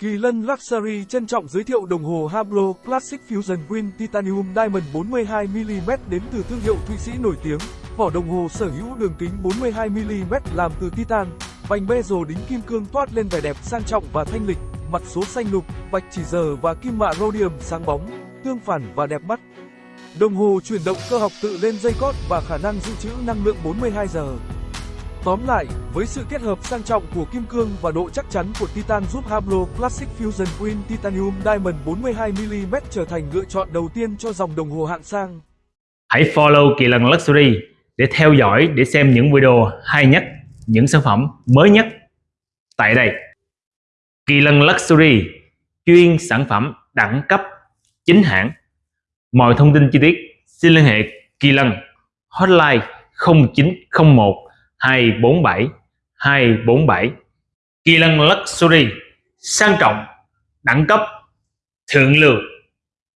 Kỳ Lân Luxury trân trọng giới thiệu đồng hồ Hublot Classic Fusion Green Titanium Diamond 42mm đến từ thương hiệu Thụy Sĩ nổi tiếng. Vỏ đồng hồ sở hữu đường kính 42mm làm từ titan, vành bezel đính kim cương toát lên vẻ đẹp sang trọng và thanh lịch, mặt số xanh lục, vạch chỉ giờ và kim mạ rhodium sáng bóng, tương phản và đẹp mắt. Đồng hồ chuyển động cơ học tự lên dây cót và khả năng dự trữ năng lượng 42 giờ. Tóm lại, với sự kết hợp sang trọng của kim cương và độ chắc chắn của titan giúp Hablo Classic Fusion Queen Titanium Diamond 42mm trở thành lựa chọn đầu tiên cho dòng đồng hồ hạng sang. Hãy follow Kỳ Lân Luxury để theo dõi để xem những video hay nhất, những sản phẩm mới nhất tại đây. Kỳ Lân Luxury chuyên sản phẩm đẳng cấp chính hãng. Mọi thông tin chi tiết xin liên hệ Kỳ Lân hotline 0901 247 247 Kỳ Lân Luxury sang trọng, đẳng cấp, thượng lưu.